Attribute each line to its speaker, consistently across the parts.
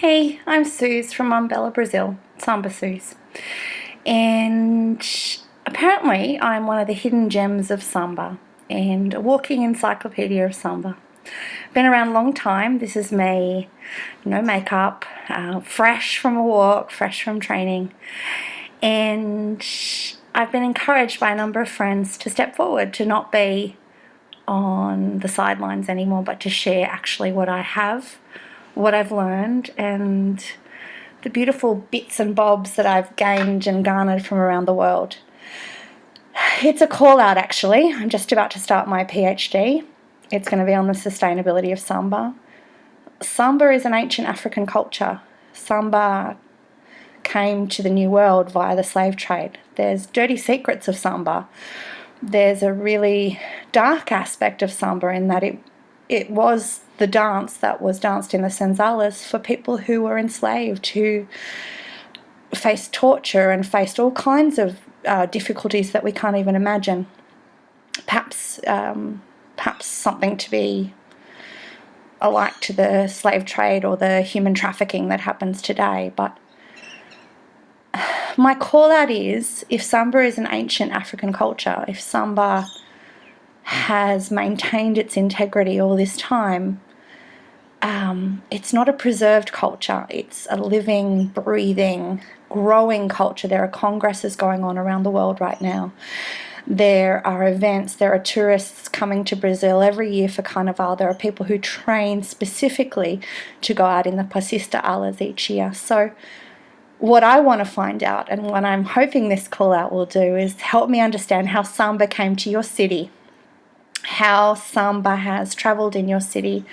Speaker 1: Hey, I'm Suze from Umbella, Brazil, Samba Suze. And apparently I'm one of the hidden gems of Samba and a walking encyclopedia of Samba. Been around a long time. This is me, no makeup, uh, fresh from a walk, fresh from training. And I've been encouraged by a number of friends to step forward, to not be on the sidelines anymore, but to share actually what I have, what I've learned, and the beautiful bits and bobs that I've gained and garnered from around the world. It's a call out actually. I'm just about to start my PhD. It's going to be on the sustainability of Samba. Samba is an ancient African culture. Samba came to the New World via the slave trade. There's dirty secrets of Samba there's a really dark aspect of samba in that it it was the dance that was danced in the senzalas for people who were enslaved, who faced torture and faced all kinds of uh, difficulties that we can't even imagine. Perhaps, um, perhaps something to be alike to the slave trade or the human trafficking that happens today, but my call out is if Samba is an ancient African culture, if Samba has maintained its integrity all this time, um, it's not a preserved culture. It's a living, breathing, growing culture. There are congresses going on around the world right now. There are events, there are tourists coming to Brazil every year for Carnival. There are people who train specifically to go out in the Passista Alas each year. So what I want to find out and what I'm hoping this call out will do is help me understand how Samba came to your city, how Samba has traveled in your city,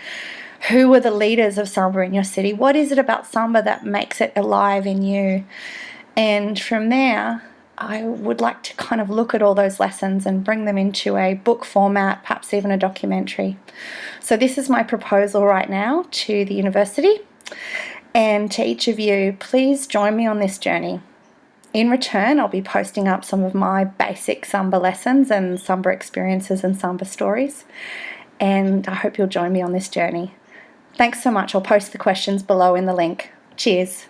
Speaker 1: who were the leaders of Samba in your city, what is it about Samba that makes it alive in you? And from there, I would like to kind of look at all those lessons and bring them into a book format, perhaps even a documentary. So this is my proposal right now to the university. And to each of you, please join me on this journey. In return, I'll be posting up some of my basic Samba lessons and Samba experiences and Samba stories. And I hope you'll join me on this journey. Thanks so much. I'll post the questions below in the link. Cheers.